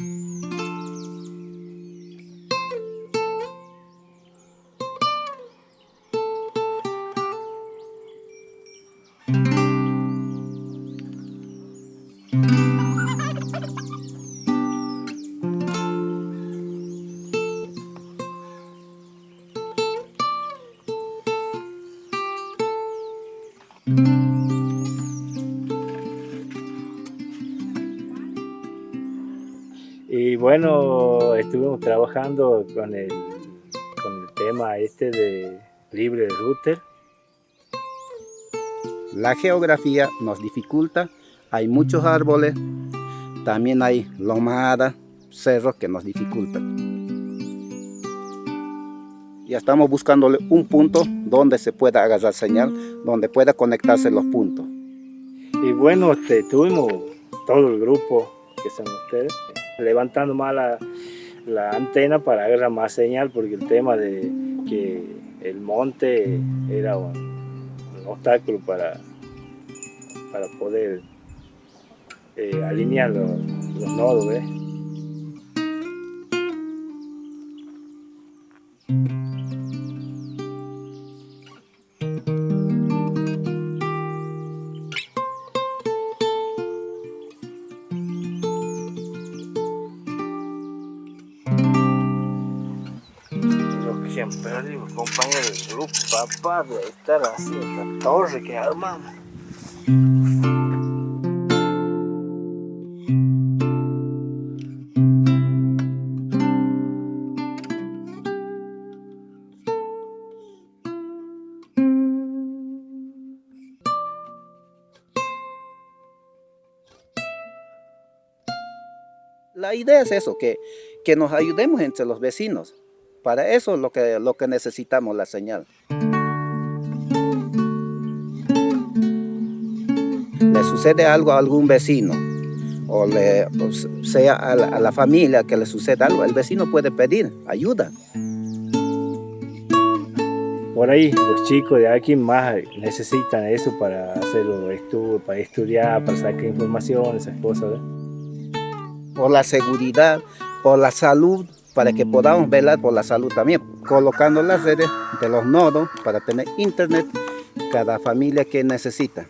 Mm-hmm. Bueno, estuvimos trabajando con el, con el tema este de libre de router. La geografía nos dificulta, hay muchos árboles, también hay lomadas, cerros que nos dificultan. Ya estamos buscándole un punto donde se pueda agarrar señal, donde pueda conectarse los puntos. Y bueno, este, tuvimos todo el grupo que son ustedes, levantando más la, antena para agarrar más señal, porque el tema de que el monte era un, obstáculo para, para poder eh, alinear los, nodos. ¿ves? Siempre digo, compañero del papá, de estar así, esta torre que armamos. La idea es eso, que, que nos ayudemos entre los vecinos. Para eso es lo que, lo que necesitamos, la señal. Le sucede algo a algún vecino, o, le, o sea a la, a la familia que le sucede algo, el vecino puede pedir ayuda. Por ahí los chicos de aquí más necesitan eso para hacer los estudios, para estudiar, para sacar información, esas cosas. por la seguridad, por la salud, para que podamos velar por la salud también, colocando las redes de los nodos para tener internet cada familia que necesita.